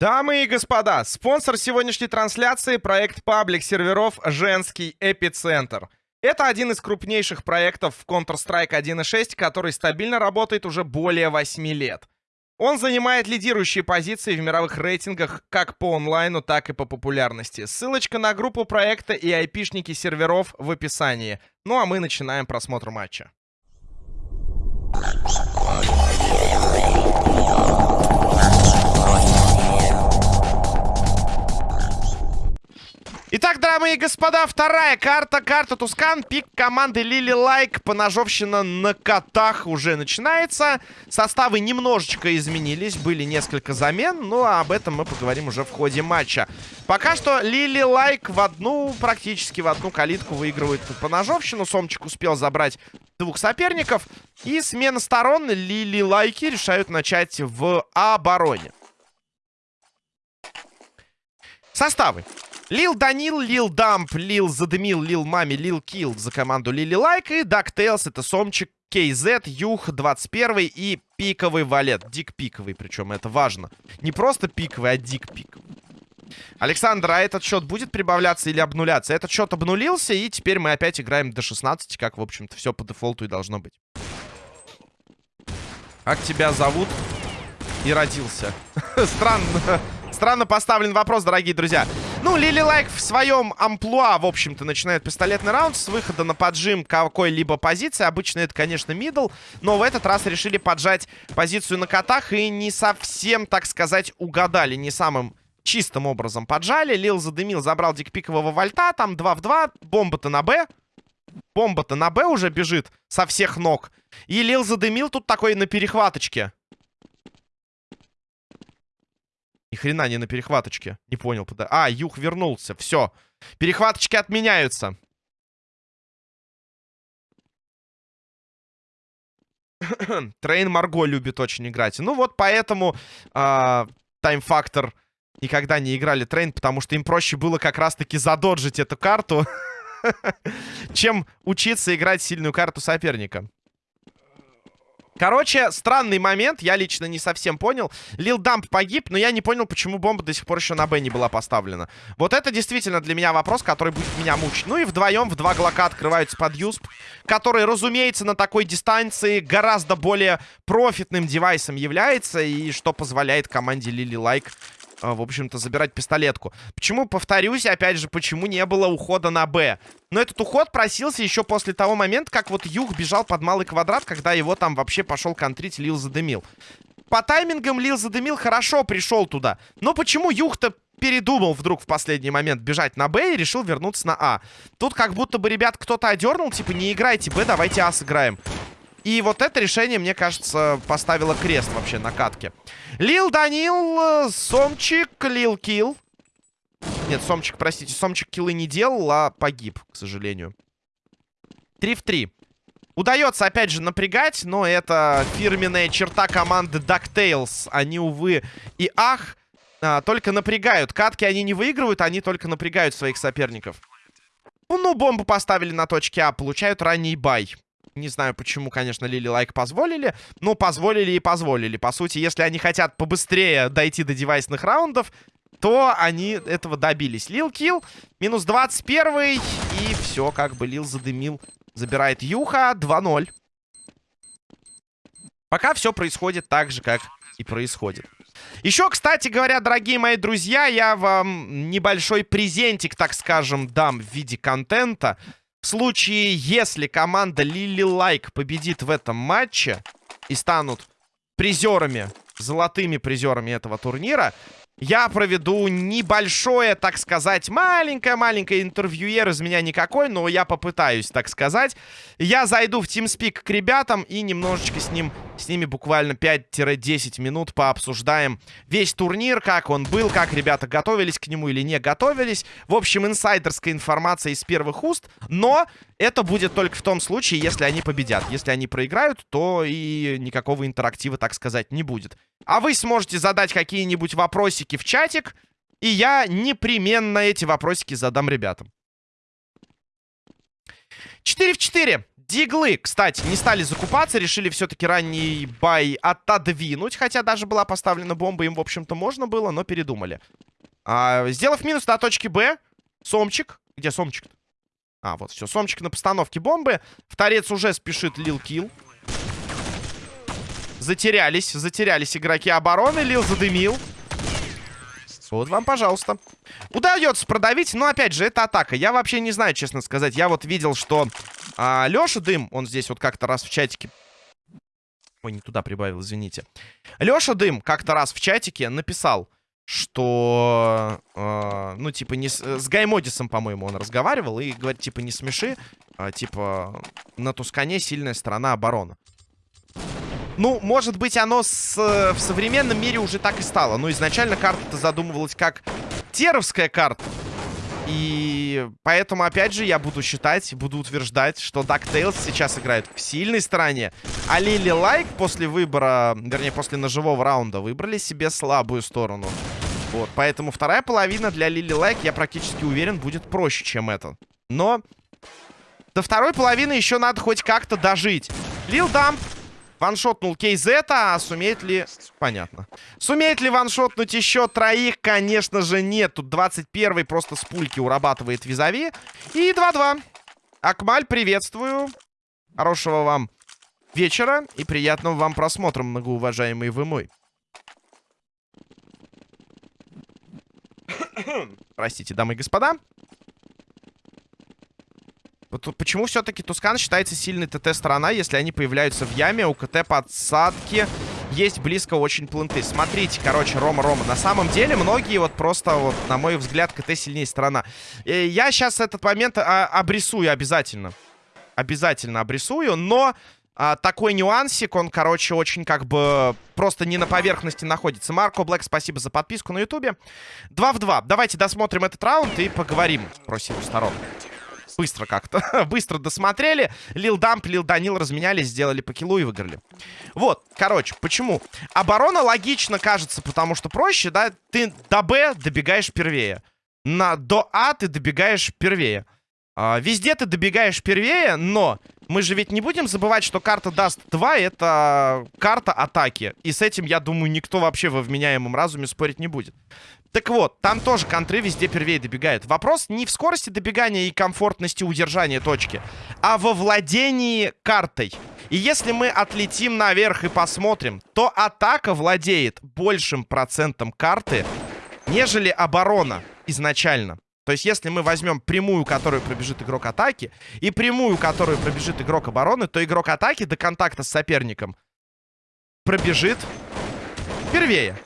Дамы и господа, спонсор сегодняшней трансляции — проект паблик серверов «Женский эпицентр». Это один из крупнейших проектов в Counter-Strike 1.6, который стабильно работает уже более 8 лет. Он занимает лидирующие позиции в мировых рейтингах как по онлайну, так и по популярности. Ссылочка на группу проекта и айпишники серверов в описании. Ну а мы начинаем просмотр матча. Итак, дамы и господа, вторая карта. Карта Tuscan. Пик команды Лили Лайк. Поножовщина на котах уже начинается. Составы немножечко изменились. Были несколько замен. Ну, а об этом мы поговорим уже в ходе матча. Пока что Лили Лайк в одну, практически в одну калитку выигрывает поножовщину. Сомчик успел забрать двух соперников. И смена сторон. Лили Лайки решают начать в обороне. Составы. Лил Данил, Лил Дамп, Лил Задымил, Лил Мами, Лил Килл за команду Лили Лайк. И DuckTales, это Сомчик, KZ, Юх, 21 и пиковый валет. Дик пиковый, причем это важно. Не просто пиковый, а дик пиковый. Александр, а этот счет будет прибавляться или обнуляться? Этот счет обнулился, и теперь мы опять играем до 16, как, в общем-то, все по дефолту и должно быть. Как тебя зовут? И родился. Странно. Странно поставлен вопрос, дорогие друзья. Ну, Лили Лайк в своем амплуа, в общем-то, начинает пистолетный раунд с выхода на поджим какой-либо позиции. Обычно это, конечно, мидл, но в этот раз решили поджать позицию на котах и не совсем, так сказать, угадали. Не самым чистым образом поджали. Лил задымил, забрал дикпикового вальта, там 2 в 2, бомба-то на Б. Бомба-то на Б уже бежит со всех ног. И Лил задымил тут такой на перехваточке. Ни хрена не на перехваточке. Не понял. А, Юх вернулся. Все. Перехваточки отменяются. Train Марго любит очень играть. Ну вот поэтому Time Factor э, никогда не играли Train, потому что им проще было как раз-таки задоджить эту карту, чем учиться играть сильную карту соперника. Короче, странный момент, я лично не совсем понял. Лил Дамп погиб, но я не понял, почему бомба до сих пор еще на Б не была поставлена. Вот это действительно для меня вопрос, который будет меня мучить. Ну и вдвоем в два глока открываются под Юсп, который, разумеется, на такой дистанции гораздо более профитным девайсом является, и что позволяет команде Лили Лайк в общем-то, забирать пистолетку. Почему, повторюсь, опять же, почему не было ухода на Б? Но этот уход просился еще после того момента, как вот Юг бежал под малый квадрат, когда его там вообще пошел контрить Лил задымил. По таймингам Лил задымил хорошо пришел туда. Но почему Юг-то передумал вдруг в последний момент бежать на Б и решил вернуться на А? Тут как будто бы, ребят, кто-то одернул, типа, не играйте Б, давайте А сыграем. И вот это решение, мне кажется, поставило крест вообще на катке. Лил Данил, Сомчик, Лил Килл. Нет, Сомчик, простите, Сомчик киллы не делал, а погиб, к сожалению. 3 в 3. Удается, опять же, напрягать, но это фирменная черта команды DuckTales. Они, увы и ах, а, только напрягают. Катки они не выигрывают, они только напрягают своих соперников. Ну, бомбу поставили на точке А, получают ранний buy. Не знаю, почему, конечно, Лили Лайк позволили. Но позволили и позволили. По сути, если они хотят побыстрее дойти до девайсных раундов, то они этого добились. Лил килл, минус 21 и все, как бы Лил задымил. Забирает Юха, 2-0. Пока все происходит так же, как и происходит. Еще, кстати говоря, дорогие мои друзья, я вам небольшой презентик, так скажем, дам в виде контента. В случае, если команда Лили Лайк победит в этом матче и станут призерами, золотыми призерами этого турнира, я проведу небольшое, так сказать, маленькое-маленькое интервьюер из меня никакой, но я попытаюсь, так сказать. Я зайду в TeamSpeak к ребятам и немножечко с, ним, с ними буквально 5-10 минут пообсуждаем весь турнир, как он был, как ребята готовились к нему или не готовились. В общем, инсайдерская информация из первых уст, но это будет только в том случае, если они победят. Если они проиграют, то и никакого интерактива, так сказать, не будет. А вы сможете задать какие-нибудь вопросики в чатик, и я непременно эти вопросики задам ребятам. 4 в 4. Диглы, кстати, не стали закупаться, решили все-таки ранний бай отодвинуть, хотя даже была поставлена бомба, им, в общем-то, можно было, но передумали. А, сделав минус на точке Б, Сомчик, где Сомчик? А, вот, все, Сомчик на постановке бомбы, в торец уже спешит Лил Килл. Затерялись, затерялись игроки обороны, Лил задымил. Вот вам, пожалуйста. Удается продавить, но, опять же, это атака. Я вообще не знаю, честно сказать. Я вот видел, что а, Леша Дым, он здесь вот как-то раз в чатике... Ой, не туда прибавил, извините. Леша Дым как-то раз в чатике написал, что... Э, ну, типа, не с, с Гаймодисом, по-моему, он разговаривал. И говорит, типа, не смеши. А, типа, на Тускане сильная сторона обороны. Ну, может быть, оно с, в современном мире уже так и стало. Но изначально карта-то задумывалась как теровская карта. И поэтому, опять же, я буду считать, буду утверждать, что DuckTales сейчас играет в сильной стороне. А Лили Лайк после выбора, вернее, после ножевого раунда выбрали себе слабую сторону. Вот, поэтому вторая половина для Лили Лайк, я практически уверен, будет проще, чем это. Но до второй половины еще надо хоть как-то дожить. Лил Дамп Ваншотнул Кейзета, а сумеет ли... Понятно. Сумеет ли ваншотнуть еще троих? Конечно же нет. Тут 21-й просто с пульки урабатывает визави. И 2-2. Акмаль, приветствую. Хорошего вам вечера и приятного вам просмотра, многоуважаемый вы мой. Простите, дамы и господа. Почему все-таки Тускан считается сильной ТТ-сторона, если они появляются в яме, у КТ подсадки есть близко очень планты. Смотрите, короче, Рома-Рома. На самом деле, многие вот просто, вот, на мой взгляд, КТ сильнее сторона. И я сейчас этот момент а, обрисую обязательно. Обязательно обрисую, но... А, такой нюансик, он, короче, очень как бы просто не на поверхности находится. Марко Блэк, спасибо за подписку на ютубе. 2 в 2. Давайте досмотрим этот раунд и поговорим про силу сторон. Быстро как-то. Быстро досмотрели. Лил Дамп, Лил Данил разменялись, сделали по килу и выиграли. Вот, короче, почему? Оборона логично кажется, потому что проще, да? Ты до Б добегаешь первее. На, до А ты добегаешь первее. А, везде ты добегаешь первее, но мы же ведь не будем забывать, что карта даст 2 это карта атаки. И с этим, я думаю, никто вообще во вменяемом разуме спорить не будет. Так вот, там тоже контры везде первее добегают. Вопрос не в скорости добегания и комфортности удержания точки, а во владении картой. И если мы отлетим наверх и посмотрим, то атака владеет большим процентом карты, нежели оборона изначально. То есть, если мы возьмем прямую, которую пробежит игрок атаки, и прямую, которую пробежит игрок обороны, то игрок атаки до контакта с соперником пробежит первее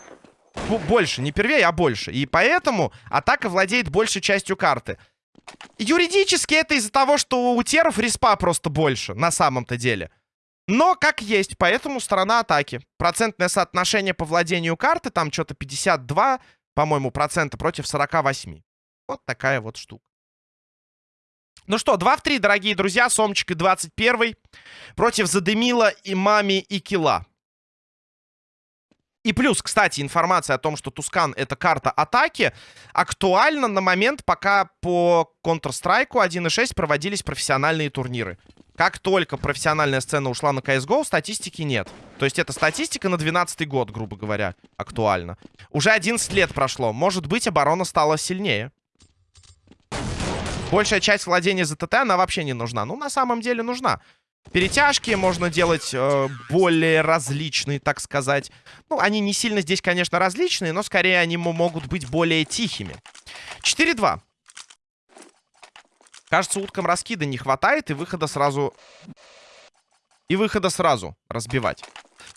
больше, не первее, а больше. И поэтому атака владеет большей частью карты. Юридически это из-за того, что у теров респа просто больше, на самом-то деле. Но как есть, поэтому сторона атаки. Процентное соотношение по владению карты, там что-то 52, по-моему, процента против 48. Вот такая вот штука. Ну что, 2 в 3, дорогие друзья. Сомчик и 21 против Задымила, Имами и Кила. И плюс, кстати, информация о том, что Тускан — это карта атаки, актуальна на момент, пока по Counter-Strike 1.6 проводились профессиональные турниры. Как только профессиональная сцена ушла на CSGO, статистики нет. То есть это статистика на 12 год, грубо говоря, актуальна. Уже 11 лет прошло. Может быть, оборона стала сильнее. Большая часть владения ЗТТ, она вообще не нужна. Ну, на самом деле нужна. Перетяжки можно делать э, более различные, так сказать. Ну, они не сильно здесь, конечно, различные, но скорее они могут быть более тихими. 4-2. Кажется, уткам раскида не хватает, и выхода сразу... И выхода сразу разбивать.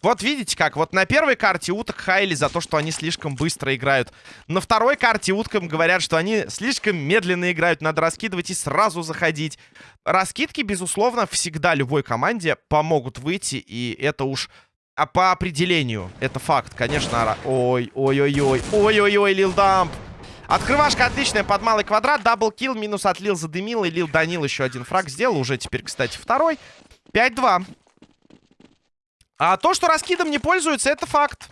Вот видите как, вот на первой карте уток хайли за то, что они слишком быстро играют. На второй карте уткам говорят, что они слишком медленно играют, надо раскидывать и сразу заходить. Раскидки, безусловно, всегда любой команде помогут выйти, и это уж а по определению, это факт, конечно. Ой, ой-ой-ой, ой-ой-ой, Лил Дамп. Открывашка отличная под малый квадрат. Даблкил, минус отлил, задымил. И Лил Данил еще один фраг сделал. Уже теперь, кстати, второй. 5-2. А то, что раскидом не пользуются, это факт.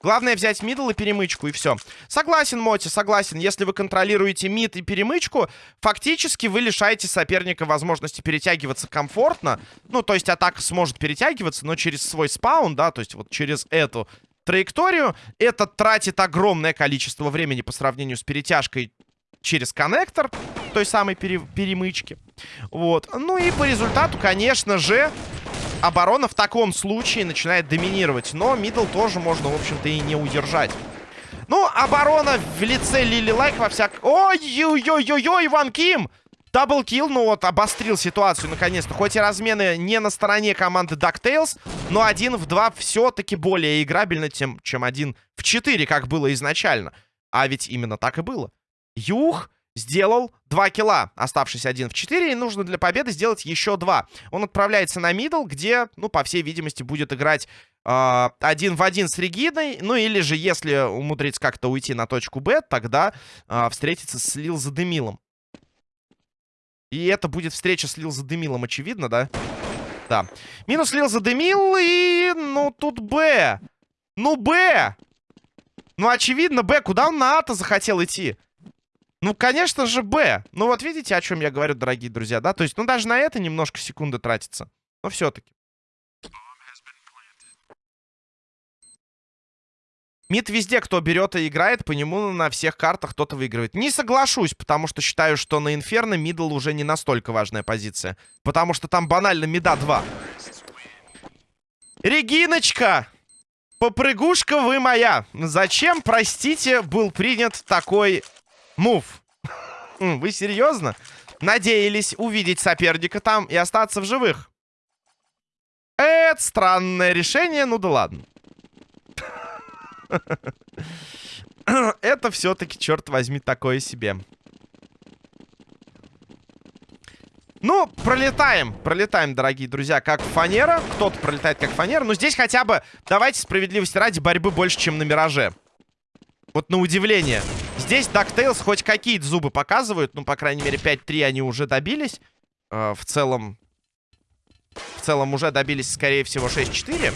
Главное взять мидл и перемычку, и все. Согласен, Моти, согласен. Если вы контролируете мид и перемычку, фактически вы лишаете соперника возможности перетягиваться комфортно. Ну, то есть атака сможет перетягиваться, но через свой спаун, да, то есть вот через эту траекторию. Это тратит огромное количество времени по сравнению с перетяжкой через коннектор той самой пере перемычки. Вот. Ну и по результату, конечно же, оборона в таком случае начинает доминировать. Но middle тоже можно, в общем-то, и не удержать. Ну, оборона в лице Лили Лайк во всяк... Ой-ой-ой-ой-ой, Иван Ким! Double kill, ну вот, обострил ситуацию наконец-то. Хоть и размены не на стороне команды DuckTales, но один в два все-таки более играбельно, тем, чем один в четыре, как было изначально. А ведь именно так и было. Юх сделал 2 килла, оставшись один в 4, и нужно для победы сделать еще 2. Он отправляется на middle, где, ну, по всей видимости, будет играть э, один в один с Региной, ну, или же, если умудрится как-то уйти на точку Б, тогда э, встретиться с Лил Задемилом. И это будет встреча с Лил Задемилом, очевидно, да? Да. Минус Лил Задемил, и, ну, тут Б. Ну, Б! Ну, очевидно, Б. Куда он на А-то захотел идти? Ну, конечно же, Б. Ну, вот видите, о чем я говорю, дорогие друзья, да? То есть, ну, даже на это немножко секунды тратится. Но все-таки. Мид везде, кто берет и играет, по нему на всех картах кто-то выигрывает. Не соглашусь, потому что считаю, что на Инферно мидл уже не настолько важная позиция. Потому что там банально мида 2. Региночка! Попрыгушка вы моя. Зачем, простите, был принят такой Мув. Вы серьезно? Надеялись увидеть соперника там и остаться в живых? Это странное решение, ну да ладно. Это все-таки, черт возьми, такое себе. Ну, пролетаем, пролетаем, дорогие друзья, как фанера. Кто-то пролетает как фанера. Но здесь хотя бы, давайте справедливости ради, борьбы больше, чем на Мираже. Вот на удивление. Здесь DuckTales хоть какие-то зубы показывают. Ну, по крайней мере, 5-3 они уже добились. Э, в целом... В целом уже добились, скорее всего, 6-4.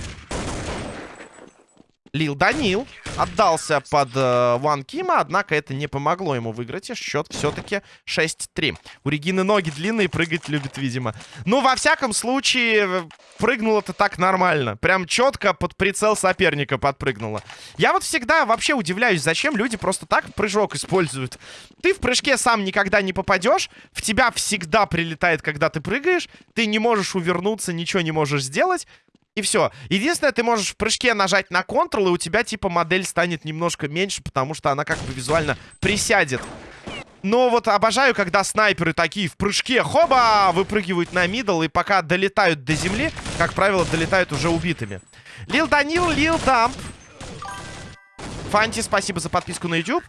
Лил Данил отдался под э, Кима, однако это не помогло ему выиграть, и счет все-таки 6-3. У Регины ноги длинные, прыгать любит, видимо. Ну, во всяком случае, э, прыгнуло это так нормально. Прям четко под прицел соперника подпрыгнуло. Я вот всегда вообще удивляюсь, зачем люди просто так прыжок используют. Ты в прыжке сам никогда не попадешь, в тебя всегда прилетает, когда ты прыгаешь, ты не можешь увернуться, ничего не можешь сделать. И все. Единственное, ты можешь в прыжке нажать на Ctrl, и у тебя, типа, модель станет немножко меньше, потому что она как бы визуально присядет. Но вот обожаю, когда снайперы такие в прыжке, хоба, выпрыгивают на мидл, и пока долетают до земли, как правило, долетают уже убитыми. Лил Данил, Лил Дамп. Фанти, спасибо за подписку на YouTube.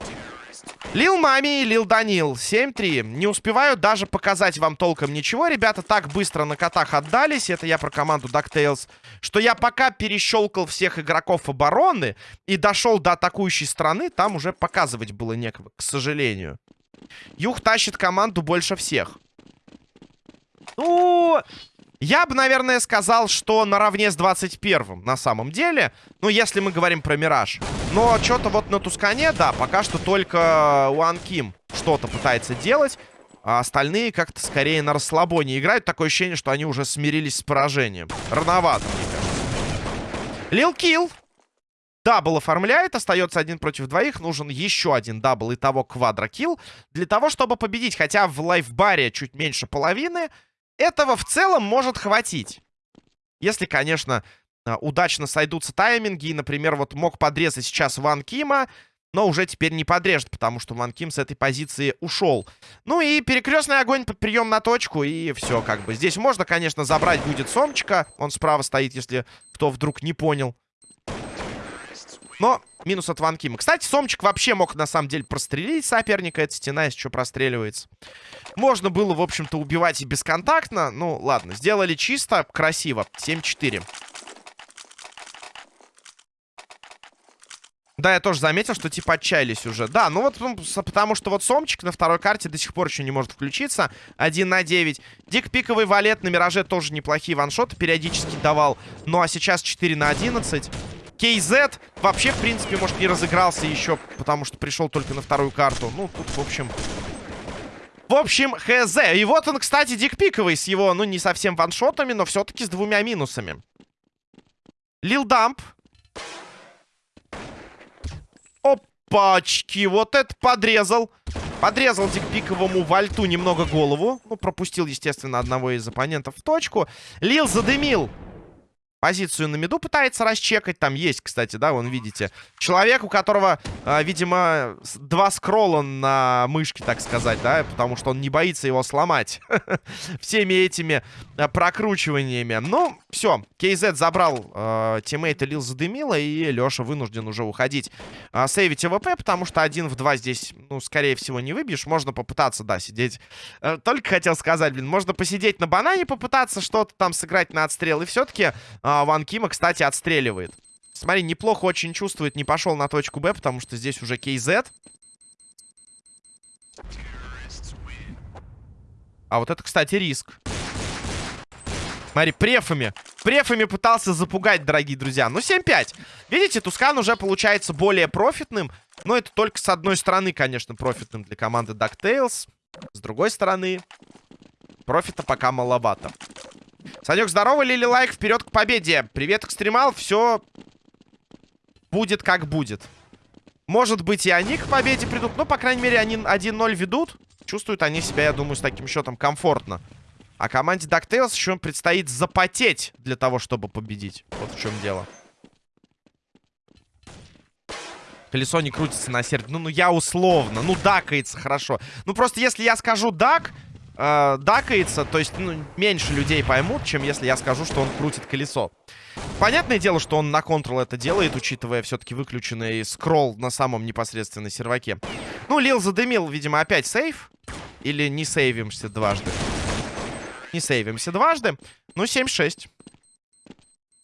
Лил Мами и Лил Данил. 7-3. Не успеваю даже показать вам толком ничего. Ребята так быстро на котах отдались. Это я про команду DuckTales. Что я пока перещелкал всех игроков обороны и дошел до атакующей страны, там уже показывать было некого, к сожалению. Юх тащит команду больше всех. Ну, я бы, наверное, сказал, что наравне с 21-м на самом деле. Ну, если мы говорим про Мираж. Но что-то вот на Тускане, да, пока что только Уан Ким что-то пытается делать. А остальные как-то скорее на расслабоне играют. Такое ощущение, что они уже смирились с поражением. Рановато, мне кажется. Лил Килл. Double оформляет, остается один против двоих. Нужен еще один double итого квадрокилл. Для того, чтобы победить. Хотя в лайфбаре чуть меньше половины. Этого в целом может хватить. Если, конечно, а, удачно сойдутся тайминги. И, например, вот мог подрезать сейчас Ван Кима, но уже теперь не подрежет, потому что Ван Ким с этой позиции ушел. Ну и перекрестный огонь под прием на точку, и все как бы. Здесь можно, конечно, забрать будет Сомчика. Он справа стоит, если кто вдруг не понял. Но минус от Ван Кима. Кстати, Сомчик вообще мог, на самом деле, прострелить соперника. Эта стена, если что, простреливается. Можно было, в общем-то, убивать и бесконтактно. Ну, ладно. Сделали чисто, красиво. 7-4. Да, я тоже заметил, что типа отчаялись уже. Да, ну вот потому что вот Сомчик на второй карте до сих пор еще не может включиться. 1 на 9. Дик пиковый валет на Мираже тоже неплохие ваншоты периодически давал. Ну а сейчас 4 на 11. KZ вообще, в принципе, может, не разыгрался еще, потому что пришел только на вторую карту. Ну, тут, в общем... В общем, хз. И вот он, кстати, дикпиковый с его, ну, не совсем ваншотами, но все-таки с двумя минусами. Лил Дамп. Опачки, вот это подрезал. Подрезал дикпиковому вальту немного голову. Ну, пропустил, естественно, одного из оппонентов в точку. Лил задымил позицию на миду пытается расчекать. Там есть, кстати, да, вон видите. Человек, у которого, э, видимо, два скролла на мышке, так сказать, да, потому что он не боится его сломать всеми этими э, прокручиваниями. Ну, все, KZ забрал э, тиммейта Лил задымила, и Леша вынужден уже уходить э, сейвить AWP, потому что один в два здесь, ну, скорее всего, не выбьешь. Можно попытаться, да, сидеть. Э, только хотел сказать, блин, можно посидеть на банане, попытаться что-то там сыграть на отстрел, и все-таки... Э, а, Ван Кима, кстати, отстреливает. Смотри, неплохо очень чувствует. Не пошел на точку Б, потому что здесь уже KZ. А вот это, кстати, риск. Смотри, префами. Префами пытался запугать, дорогие друзья. Ну, 7-5. Видите, Тускан уже получается более профитным. Но это только с одной стороны, конечно, профитным для команды DuckTales. С другой стороны, профита пока маловато. Санек, здорово, Лили Лайк, вперед к победе. Привет, экстремал, все будет как будет. Может быть, и они к победе придут. Но, по крайней мере, они 1-0 ведут. Чувствуют они себя, я думаю, с таким счетом комфортно. А команде DuckTales еще предстоит запотеть для того, чтобы победить. Вот в чем дело. Колесо не крутится на сердце. Ну, ну я условно. Ну, дакается хорошо. Ну, просто если я скажу дак, э, дакается, то есть ну, меньше людей поймут, чем если я скажу, что он крутит колесо. Понятное дело, что он на контрол это делает, учитывая все-таки выключенный скролл на самом непосредственно серваке. Ну, Лил задымил, видимо, опять сейв. Или не сейвимся дважды. Не сейвимся дважды. Ну, 7-6.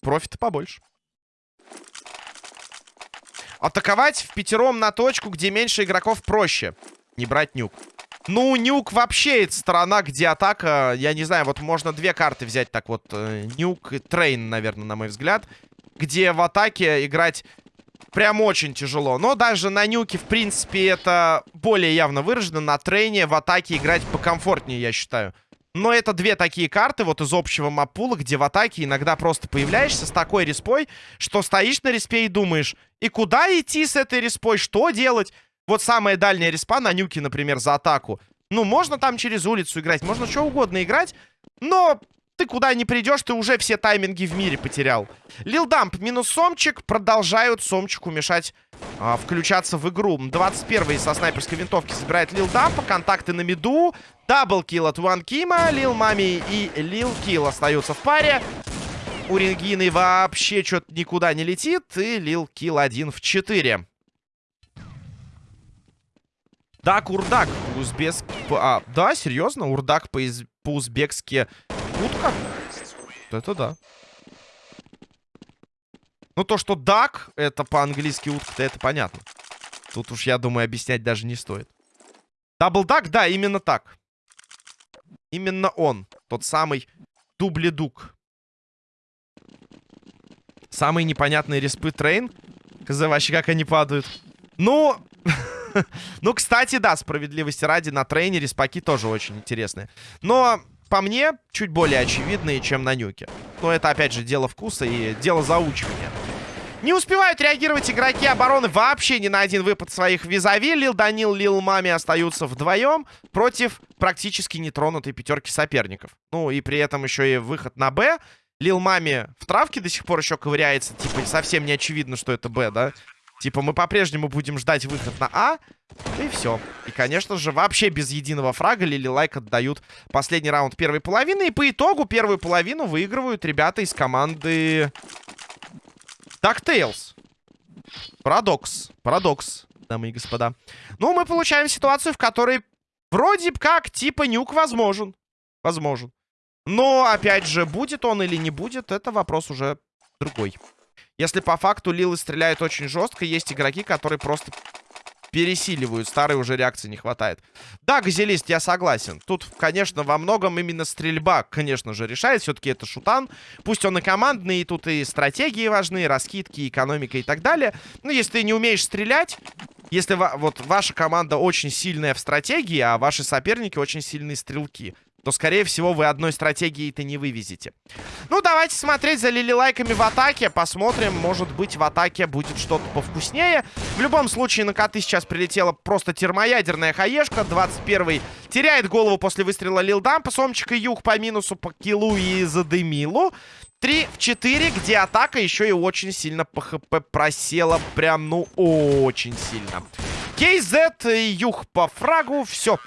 Профита побольше. Атаковать впятером на точку, где меньше игроков проще. Не брать Nuke. Ну, Nuke вообще это сторона, где атака... Я не знаю, вот можно две карты взять так вот. Э, Nuke и Train, наверное, на мой взгляд. Где в атаке играть прям очень тяжело. Но даже на Nuke, в принципе, это более явно выражено. На Train в атаке играть покомфортнее, я считаю. Но это две такие карты вот из общего маппула, где в атаке иногда просто появляешься с такой респой, что стоишь на респе и думаешь, и куда идти с этой респой, что делать? Вот самая дальняя респа на нюке, например, за атаку. Ну, можно там через улицу играть, можно что угодно играть, но ты куда не придешь, ты уже все тайминги в мире потерял. Лил Дамп минус Сомчик. Продолжают Сомчику мешать а, включаться в игру. 21-й со снайперской винтовки забирает Лил Дампа. Контакты на миду. Даблкил от Ван Кима. Лил Мами и Лил Килл остаются в паре. У Рингины вообще что-то никуда не летит. И Лил Килл один в 4. Так, урдак по-узбекски... А, да, серьезно? Урдак по-узбекски утка? Это да. Ну, то, что дак, это по-английски утка, это понятно. Тут уж, я думаю, объяснять даже не стоит. Даблдак, да, именно так. Именно он. Тот самый дубледук. Самые непонятные респы трейн. Хз, вообще, как они падают. Ну, ну, кстати, да, справедливости ради, на тренере спаки тоже очень интересные. Но, по мне, чуть более очевидные, чем на нюке. Но это, опять же, дело вкуса и дело заучивания. Не успевают реагировать игроки обороны вообще ни на один выпад своих визави. Лил Данил, Лил Мами остаются вдвоем против практически нетронутой пятерки соперников. Ну и при этом еще и выход на Б. Лил Мами в травке до сих пор еще ковыряется. Типа совсем не очевидно, что это Б, да? Типа, мы по-прежнему будем ждать выход на А. И все. И, конечно же, вообще без единого фрага Лили Лайк отдают последний раунд первой половины. И по итогу первую половину выигрывают ребята из команды... DuckTales. Парадокс. Парадокс, дамы и господа. Ну, мы получаем ситуацию, в которой вроде как типа нюк возможен. Возможен. Но, опять же, будет он или не будет, это вопрос уже другой. Если по факту Лилы стреляют очень жестко, есть игроки, которые просто пересиливают. Старой уже реакции не хватает. Да, газелист, я согласен. Тут, конечно, во многом именно стрельба, конечно же, решает. Все-таки это шутан. Пусть он и командный, и тут и стратегии важны, и раскидки, и экономика и так далее. Но если ты не умеешь стрелять, если вот ваша команда очень сильная в стратегии, а ваши соперники очень сильные стрелки, то, скорее всего, вы одной стратегией-то не вывезете. Ну, давайте смотреть за лилилайками в атаке. Посмотрим, может быть, в атаке будет что-то повкуснее. В любом случае, на коты сейчас прилетела просто термоядерная хаешка. 21-й теряет голову после выстрела Лилдампа. Сомчик и Юг по минусу по килу и задымилу. 3 в 4, где атака еще и очень сильно по хп просела. Прям, ну, очень сильно. KZ, Юг по фрагу. Все.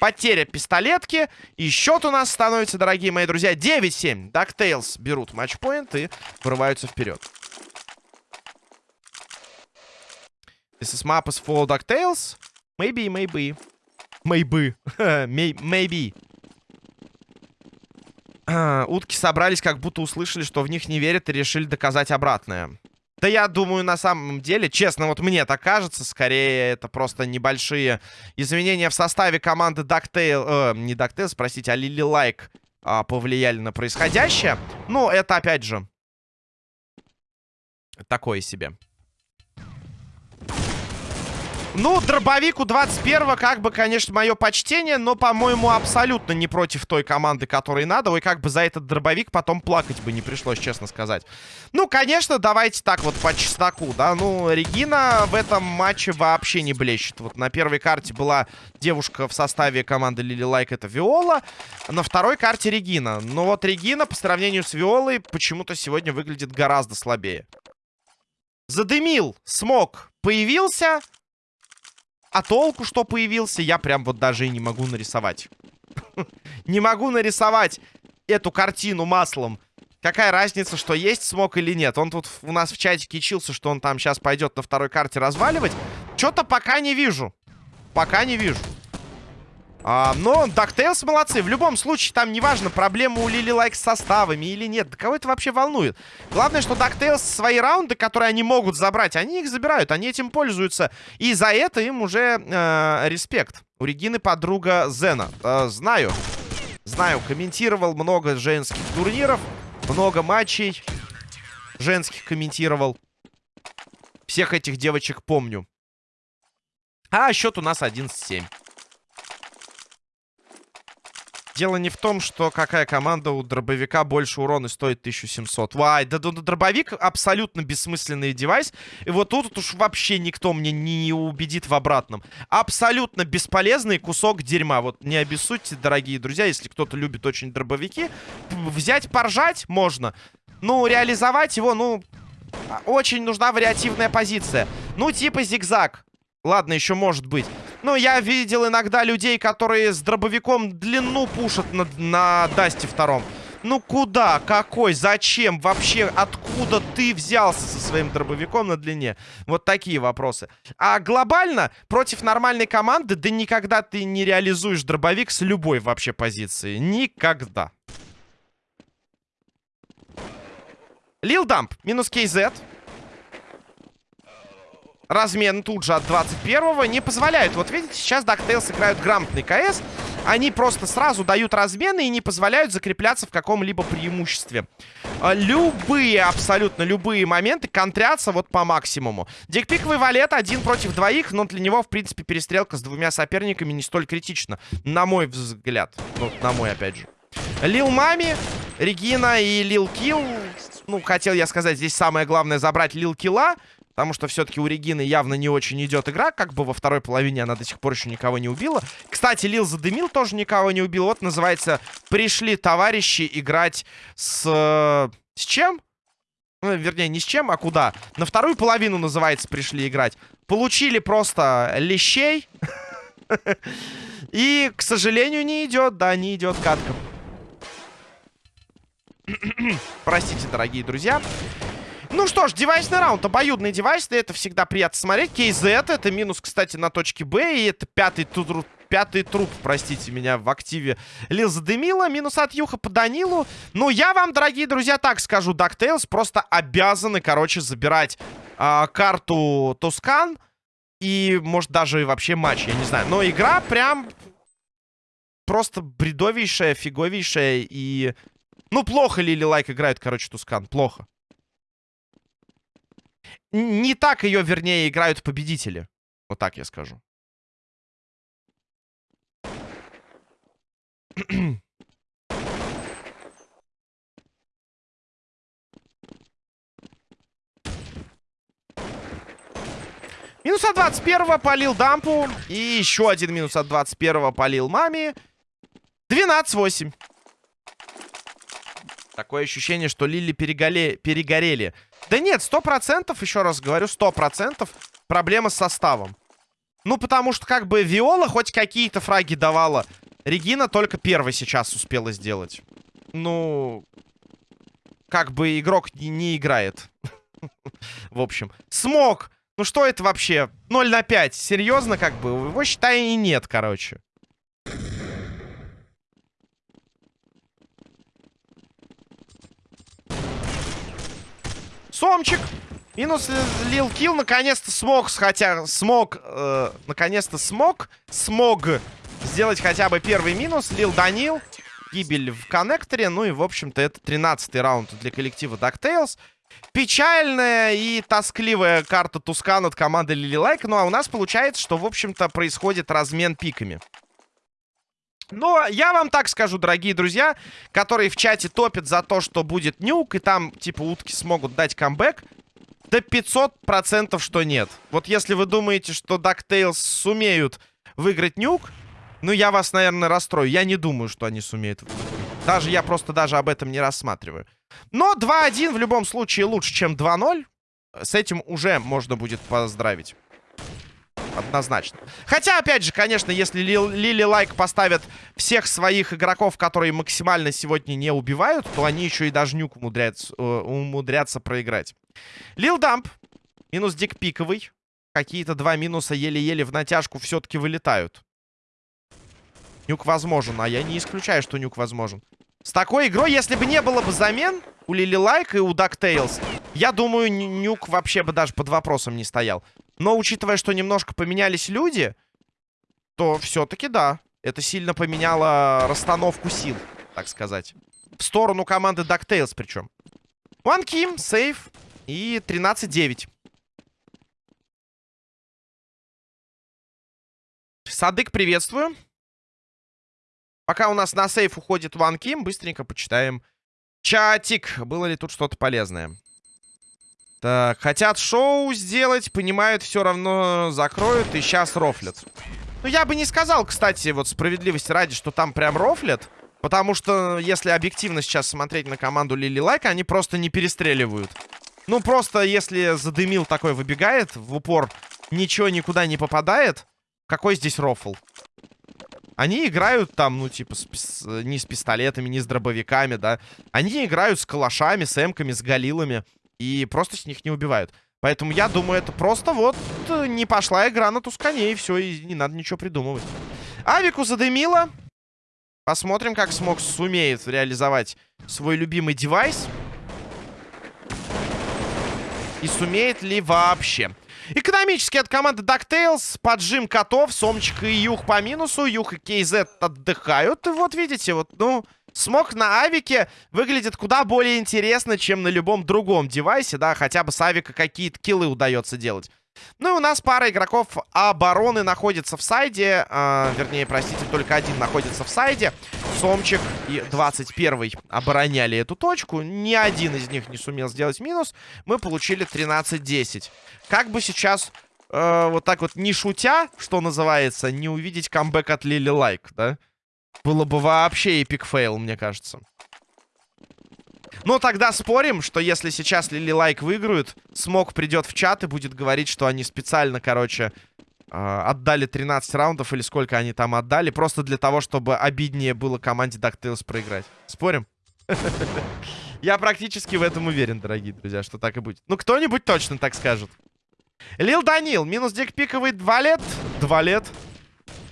Потеря пистолетки. И счет у нас становится, дорогие мои друзья, 9-7. DuckTales берут матчпоинт и вырываются вперед. This is map is for DuckTales. Maybe, maybe. Maybe. maybe. Утки собрались, как будто услышали, что в них не верят и решили доказать обратное. Да я думаю, на самом деле, честно, вот мне так кажется, скорее это просто небольшие изменения в составе команды DuckTale, э, не DuckTales, простите, а Lily Like э, повлияли на происходящее. Ну, это опять же такое себе. Ну, дробовику 21 как бы, конечно, мое почтение, но, по-моему, абсолютно не против той команды, которой надо. Ой, как бы за этот дробовик потом плакать бы не пришлось, честно сказать. Ну, конечно, давайте так вот по чесноку, да. Ну, Регина в этом матче вообще не блещет. Вот на первой карте была девушка в составе команды Лили Лайк, это Виола. На второй карте Регина. Но вот Регина по сравнению с Виолой почему-то сегодня выглядит гораздо слабее. Задымил, смог, появился... А толку, что появился, я прям вот даже и не могу нарисовать. Не могу нарисовать эту картину маслом. Какая разница, что есть смог или нет? Он тут у нас в чатике чился, что он там сейчас пойдет на второй карте разваливать. Что-то пока не вижу. Пока не вижу. А, но DuckTales молодцы. В любом случае, там неважно, проблема у Лили Лайк с составами или нет. Да кого это вообще волнует? Главное, что DuckTales свои раунды, которые они могут забрать, они их забирают, они этим пользуются. И за это им уже э, респект. У Регины подруга Зена. Э, знаю. Знаю, комментировал много женских турниров, много матчей женских комментировал. Всех этих девочек помню. А счет у нас 11-7. Дело не в том, что какая команда у дробовика больше урона стоит 1700. Вай, да, да, да дробовик абсолютно бессмысленный девайс. И вот тут уж вообще никто мне не убедит в обратном. Абсолютно бесполезный кусок дерьма. Вот не обессудьте, дорогие друзья, если кто-то любит очень дробовики. Взять, поржать можно. Ну, реализовать его, ну, очень нужна вариативная позиция. Ну, типа зигзаг. Ладно, еще может быть. Ну, я видел иногда людей, которые с дробовиком длину пушат на, на Дасте втором. Ну куда? Какой? Зачем? Вообще, откуда ты взялся со своим дробовиком на длине? Вот такие вопросы. А глобально, против нормальной команды, да никогда ты не реализуешь дробовик с любой вообще позиции. Никогда. Лил Дамп, минус KZ. Размен тут же от 21-го не позволяют. Вот видите, сейчас DuckTales играют грамотный КС. Они просто сразу дают размены и не позволяют закрепляться в каком-либо преимуществе. А, любые, абсолютно любые моменты контрятся вот по максимуму. Дикпиковый валет один против двоих, но для него, в принципе, перестрелка с двумя соперниками не столь критична. На мой взгляд. Ну, на мой, опять же. Лил Мами, Регина и Лил Килл. Ну, хотел я сказать, здесь самое главное забрать Лил Килла. Потому что все-таки у Регины явно не очень идет игра. Как бы во второй половине она до сих пор еще никого не убила. Кстати, Лил задымил, тоже никого не убил. Вот называется «Пришли товарищи играть с... С чем? Ну, вернее, не с чем, а куда. На вторую половину, называется, пришли играть. Получили просто лещей. И, к сожалению, не идет. Да, не идет катка. Простите, дорогие друзья. Ну что ж, девайсный раунд, обоюдный девайс, это всегда приятно смотреть. KZ, это минус, кстати, на точке Б, и это пятый труп, пятый труп, простите меня, в активе Лил задымила. Минус от Юха по Данилу. Ну, я вам, дорогие друзья, так скажу, DuckTales просто обязаны, короче, забирать а, карту Тускан. И, может, даже и вообще матч, я не знаю. Но игра прям просто бредовейшая, фиговейшая и... Ну, плохо Лили Лайк играет, короче, Тускан. Плохо. Не так ее, вернее, играют победители. Вот так я скажу. Минус от 21 по Лил Дампу. И еще один минус от 21 по Лил Маме. 12-8. Такое ощущение, что Лили переголе... перегорели. Да нет, сто процентов, еще раз говорю, сто процентов проблема с составом. Ну, потому что как бы Виола хоть какие-то фраги давала. Регина только первый сейчас успела сделать. Ну, как бы игрок не, не играет. В общем, смог. Ну что это вообще? 0 на 5. Серьезно, как бы? Его, считай, и нет, короче. Сомчик. Минус Лил Килл наконец-то смог, хотя смог, э, наконец-то смог, смог сделать хотя бы первый минус. Лил Данил, гибель в коннекторе. Ну и, в общем-то, это 13-й раунд для коллектива DuckTales. Печальная и тоскливая карта Тускан от команды Лилилайк. Ну а у нас получается, что, в общем-то, происходит размен пиками. Но я вам так скажу, дорогие друзья, которые в чате топят за то, что будет нюк, и там, типа, утки смогут дать камбэк. Да 500% что нет. Вот если вы думаете, что DuckTales сумеют выиграть нюк, ну, я вас, наверное, расстрою. Я не думаю, что они сумеют. Даже я просто даже об этом не рассматриваю. Но 2-1 в любом случае лучше, чем 2-0. С этим уже можно будет поздравить. Однозначно. Хотя, опять же, конечно, если Лили Лайк поставят всех своих игроков, которые максимально сегодня не убивают, то они еще и даже нюк умудрятся, э, умудрятся проиграть. Лил Дамп. Минус Дик Пиковый. Какие-то два минуса еле-еле в натяжку все-таки вылетают. Нюк возможен, а я не исключаю, что нюк возможен. С такой игрой, если бы не было бы замен у Лили Лайк и у DuckTales, я думаю, нюк вообще бы даже под вопросом не стоял. Но учитывая, что немножко поменялись люди, то все-таки да. Это сильно поменяло расстановку сил, так сказать. В сторону команды DuckTales причем. One Kim, сейф и 13-9. Садык, приветствую. Пока у нас на сейф уходит One Kim, быстренько почитаем чатик. Было ли тут что-то полезное? Так, хотят шоу сделать, понимают, все равно закроют и сейчас рофлят. Ну, я бы не сказал, кстати, вот справедливости ради, что там прям рофлят. Потому что, если объективно сейчас смотреть на команду Лили Лайк, они просто не перестреливают. Ну, просто если задымил такой выбегает, в упор ничего никуда не попадает, какой здесь рофл? Они играют там, ну, типа, с, с, не с пистолетами, не с дробовиками, да. Они играют с калашами, с эмками, с галилами. И просто с них не убивают. Поэтому я думаю, это просто вот э, не пошла игра на тускане, и все, и не надо ничего придумывать. Авику задымило. Посмотрим, как смог сумеет реализовать свой любимый девайс. И сумеет ли вообще. Экономически от команды DuckTales. Поджим котов. Сомчик и Юх по минусу. Юх и KZ отдыхают. Вот видите, вот, ну... Смог на авике выглядит куда более интересно, чем на любом другом девайсе, да, хотя бы с авика какие-то киллы удается делать. Ну и у нас пара игроков обороны находится в сайде. Э, вернее, простите, только один находится в сайде. Сомчик и 21 обороняли эту точку. Ни один из них не сумел сделать минус. Мы получили 13-10. Как бы сейчас, э, вот так вот не шутя, что называется, не увидеть камбэк от Лили Лайк, да? Было бы вообще epic fail, мне кажется. Но тогда спорим, что если сейчас Лили Лайк выиграют, Смок придет в чат и будет говорить, что они специально, короче, э, отдали 13 раундов или сколько они там отдали, просто для того, чтобы обиднее было команде DuckTales проиграть. Спорим? Я практически в этом уверен, дорогие друзья, что так и будет. Ну, кто-нибудь точно так скажет. Лил Данил, минус дикпиковый 2 лет. 2 лет.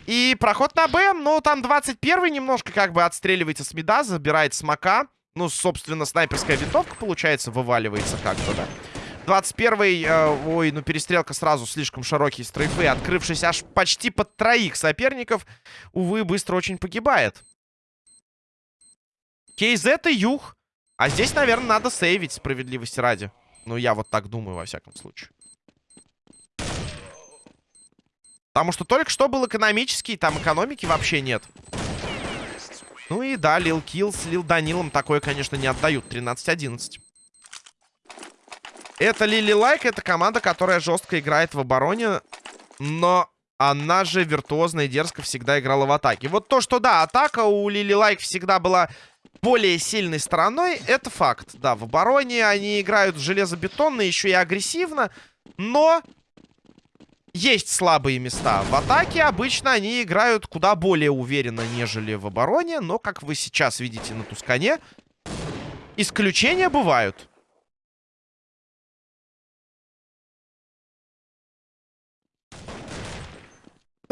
И проход на Б, ну, там 21-й немножко как бы отстреливается с меда, забирает смока. Ну, собственно, снайперская винтовка, получается, вываливается как-то, да. 21-й, э, ой, ну перестрелка сразу, слишком широкий стрейфы, открывшись аж почти под троих соперников, увы, быстро очень погибает. Кейз это юг. А здесь, наверное, надо сейвить справедливости ради. Ну, я вот так думаю, во всяком случае. Потому что только что был экономический, там экономики вообще нет. Ну и да, Лил Килл с Лил Данилом такое, конечно, не отдают. 13-11. Это Лили Лайк, это команда, которая жестко играет в обороне, но она же виртуозно и дерзко всегда играла в атаке. Вот то, что да, атака у Лили Лайк всегда была более сильной стороной, это факт. Да, в обороне они играют железобетонно, еще и агрессивно, но есть слабые места. В атаке обычно они играют куда более уверенно, нежели в обороне, но, как вы сейчас видите на Тускане, исключения бывают.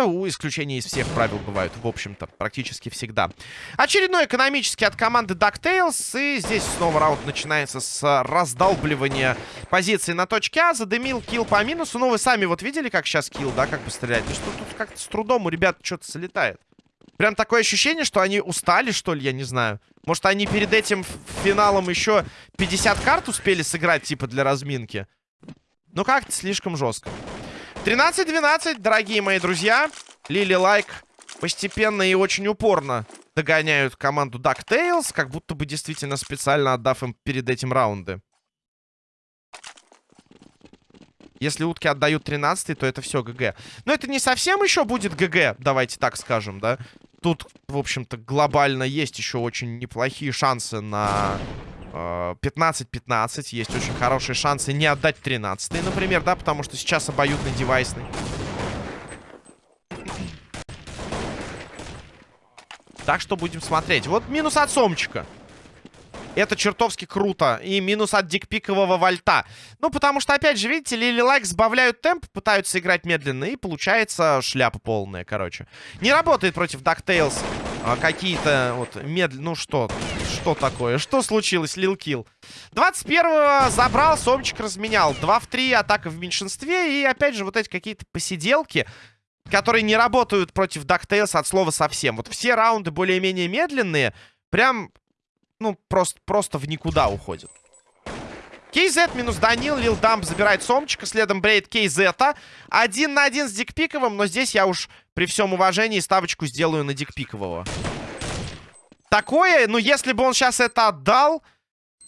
У исключения из всех правил бывают, в общем-то, практически всегда. Очередной экономический от команды DuckTales. И здесь снова раунд начинается с раздалбливания позиции на точке А. Задымил килл по минусу. Ну, вы сами вот видели, как сейчас килл, да, как бы стрелять? Ну, что тут как-то с трудом у ребят что-то залетает. Прям такое ощущение, что они устали, что ли, я не знаю. Может, они перед этим финалом еще 50 карт успели сыграть, типа, для разминки? Ну, как-то слишком жестко. 13-12, дорогие мои друзья. Лили Лайк постепенно и очень упорно догоняют команду DuckTales, как будто бы действительно специально отдав им перед этим раунды. Если утки отдают 13 то это все GG. Но это не совсем еще будет ГГ, давайте так скажем, да? Тут, в общем-то, глобально есть еще очень неплохие шансы на 15-15. Есть очень хорошие шансы не отдать 13 например, да, потому что сейчас обоюдный девайсный. Так что будем смотреть. Вот минус от Сомчика. Это чертовски круто. И минус от дикпикового вольта. Ну, потому что, опять же, видите, Лили Лайк сбавляют темп, пытаются играть медленно, и получается шляпа полная, короче. Не работает против DuckTales а, какие-то вот медленно... Ну, что? Что такое? Что случилось, Лил Килл? 21-го забрал, Сомчик разменял. 2 в 3, атака в меньшинстве. И, опять же, вот эти какие-то посиделки которые не работают против DuckTales от слова совсем. Вот все раунды более-менее медленные, прям ну, просто, просто в никуда уходит. KZ минус Данил, Лил Дамп забирает Сомчика, следом Брейд KZ. Один на один с Дикпиковым, но здесь я уж при всем уважении ставочку сделаю на Дикпикового. Такое, ну, если бы он сейчас это отдал,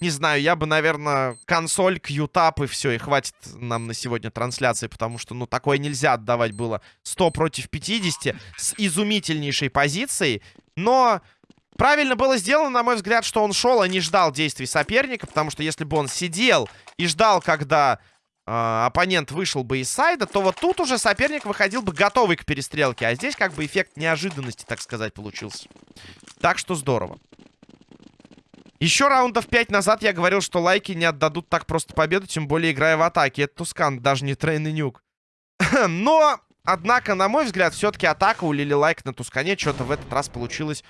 не знаю, я бы, наверное, консоль, кьютап и все, и хватит нам на сегодня трансляции, потому что, ну, такое нельзя отдавать было 100 против 50 с изумительнейшей позицией, но Правильно было сделано, на мой взгляд, что он шел, а не ждал действий соперника, потому что если бы он сидел и ждал, когда э, оппонент вышел бы из сайда, то вот тут уже соперник выходил бы готовый к перестрелке, а здесь как бы эффект неожиданности, так сказать, получился. Так что здорово. Еще раундов 5 назад я говорил, что лайки не отдадут так просто победу, тем более играя в атаке. Это Тускан, даже не Train и Nuke. Но, однако, на мой взгляд, все-таки атака у Лили Лайк на Тускане что-то в этот раз получилось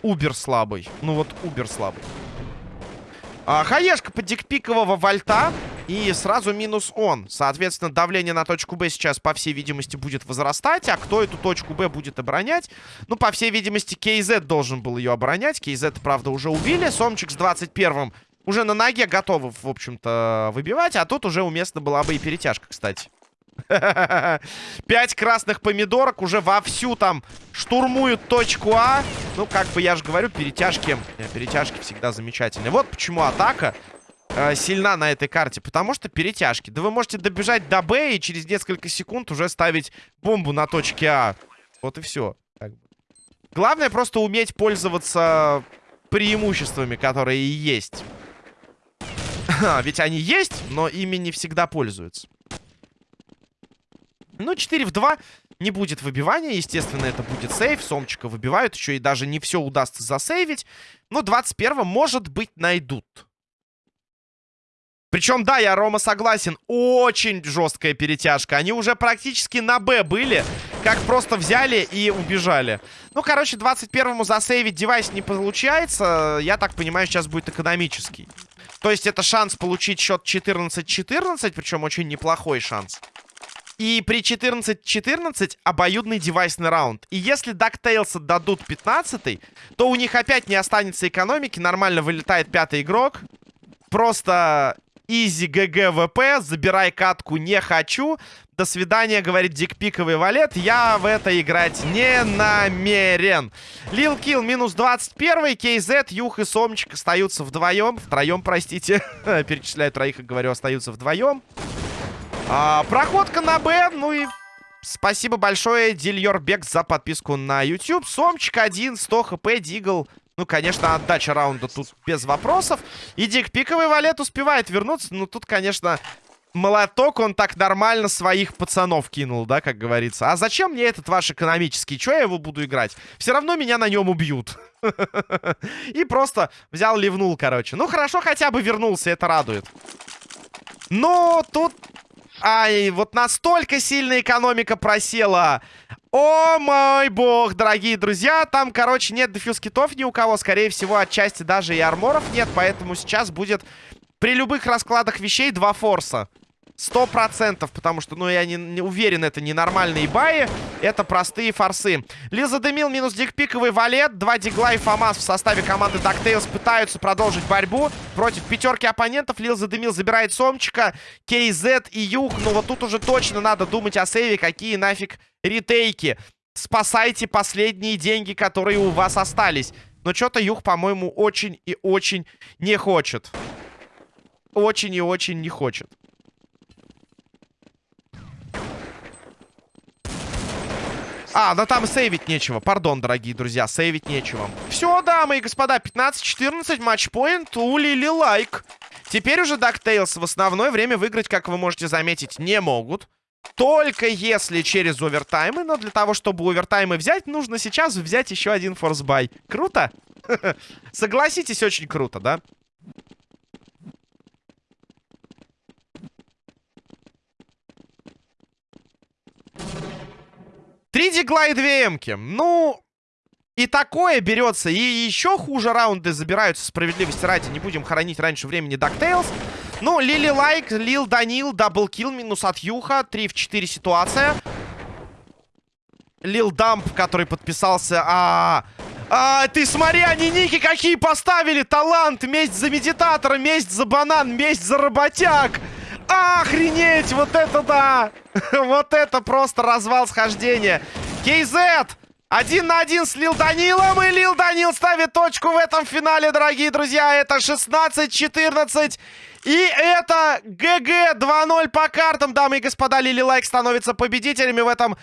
убер слабый. Ну вот убер слабый. А, хаешка под дикпикового вольта. И сразу минус он. Соответственно, давление на точку Б сейчас, по всей видимости, будет возрастать. А кто эту точку Б будет оборонять? Ну, по всей видимости, KZ должен был ее оборонять. KZ, правда, уже убили. Сомчик с 21-м уже на ноге готовы, в общем-то, выбивать. А тут уже уместно была бы и перетяжка, кстати. Пять красных помидорок уже вовсю там штурмуют точку А. Ну, как бы я же говорю, перетяжки, э, перетяжки всегда замечательные. Вот почему атака э, сильна на этой карте. Потому что перетяжки. Да вы можете добежать до Б и через несколько секунд уже ставить бомбу на точке А. Вот и все. Главное просто уметь пользоваться преимуществами, которые и есть. Ведь они есть, но ими не всегда пользуются. Ну, 4 в 2. Не будет выбивания, естественно, это будет сейф. Сомчика выбивают, еще и даже не все удастся засейвить. Но 21 может быть, найдут. Причем, да, я, Рома, согласен, очень жесткая перетяжка. Они уже практически на Б были, как просто взяли и убежали. Ну, короче, 21-му засейвить девайс не получается. Я так понимаю, сейчас будет экономический. То есть это шанс получить счет 14-14, причем очень неплохой шанс. И при 14-14 обоюдный девайсный раунд. И если DuckTales отдадут 15 то у них опять не останется экономики. Нормально вылетает пятый игрок. Просто Easy GGWP, забирай катку, не хочу. До свидания, говорит дикпиковый валет. Я в это играть не намерен. Лил Килл минус 21. КЗ, Юх и Сомчик остаются вдвоем. Втроем, простите. Перечисляю троих и говорю, остаются вдвоем. А, проходка на Б. Ну и спасибо большое, Дильор Бек, за подписку на YouTube. Сомчик 1, 100 хп, Дигл ну, конечно, отдача раунда тут без вопросов. И Дик пиковый валет успевает вернуться. Ну, тут, конечно, молоток он так нормально своих пацанов кинул, да, как говорится. А зачем мне этот ваш экономический? Чё я его буду играть? Все равно меня на нем убьют. И просто взял, ливнул, короче. Ну, хорошо, хотя бы вернулся, это радует. Но тут... Ай, вот настолько сильная экономика просела. О мой бог, дорогие друзья. Там, короче, нет defuse kit ов ни у кого. Скорее всего, отчасти даже и armor ов нет. Поэтому сейчас будет при любых раскладах вещей два форса. Сто процентов, потому что, ну, я не, не уверен, это не нормальные баи, это простые форсы. Лиза Демил минус дикпиковый валет, два дигла и фамас в составе команды DuckTales пытаются продолжить борьбу против пятерки оппонентов. Лиза Демил забирает Сомчика, KZ и Юх, ну, вот тут уже точно надо думать о сейве, какие нафиг ретейки. Спасайте последние деньги, которые у вас остались. Но что-то Юх, по-моему, очень и очень не хочет. Очень и очень не хочет. А, да там сейвить нечего. Пардон, дорогие друзья, сейвить нечего. Все, дамы и господа, 15-14, матчпоинт у Лили Лайк. Теперь уже DuckTales в основное время выиграть, как вы можете заметить, не могут. Только если через овертаймы. Но для того, чтобы овертаймы взять, нужно сейчас взять еще один форсбай. Круто? Согласитесь, очень круто, да? Три дигла и две эмки. Ну, и такое берется. И еще хуже раунды забираются, справедливости ради. Не будем хоронить раньше времени DuckTales. Ну, Лили Лайк, Лил Данил, double kill, минус от Юха. 3 в 4 ситуация. Лил Дамп, который подписался. А, а, ты смотри, они ники какие поставили. Талант, месть за медитатора, месть за банан, месть за работяг. Охренеть, вот это да! вот это просто развал схождения. KZ! Один на один с Лил Данилом. И Лил Данил ставит точку в этом финале, дорогие друзья. Это 16-14. И это GG 2-0 по картам, дамы и господа. Лили Лайк становится победителями в этом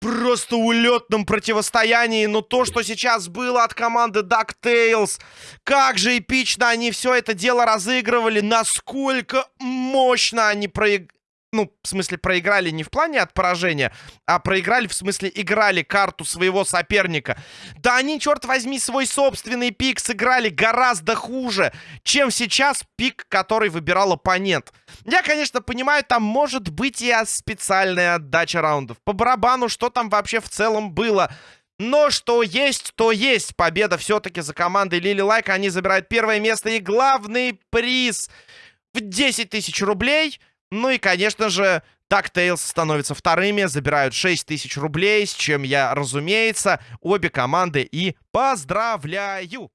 просто улетном противостоянии. Но то, что сейчас было от команды DuckTales, как же эпично они все это дело разыгрывали, насколько мощно они проиграли ну, в смысле, проиграли не в плане от поражения, а проиграли, в смысле, играли карту своего соперника. Да они, черт возьми, свой собственный пик сыграли гораздо хуже, чем сейчас пик, который выбирал оппонент. Я, конечно, понимаю, там может быть и специальная отдача раундов. По барабану, что там вообще в целом было. Но что есть, то есть. Победа все-таки за командой Лили Лайк. Они забирают первое место и главный приз в 10 тысяч рублей – ну и, конечно же, DuckTales становятся вторыми, забирают 6 тысяч рублей, с чем я, разумеется, обе команды и поздравляю!